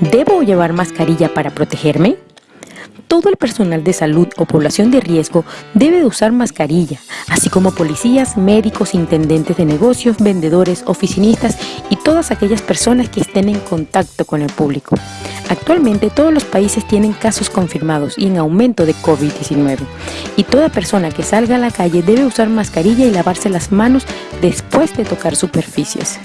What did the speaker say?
¿Debo llevar mascarilla para protegerme? Todo el personal de salud o población de riesgo debe usar mascarilla, así como policías, médicos, intendentes de negocios, vendedores, oficinistas y todas aquellas personas que estén en contacto con el público. Actualmente todos los países tienen casos confirmados y en aumento de COVID-19 y toda persona que salga a la calle debe usar mascarilla y lavarse las manos después de tocar superficies.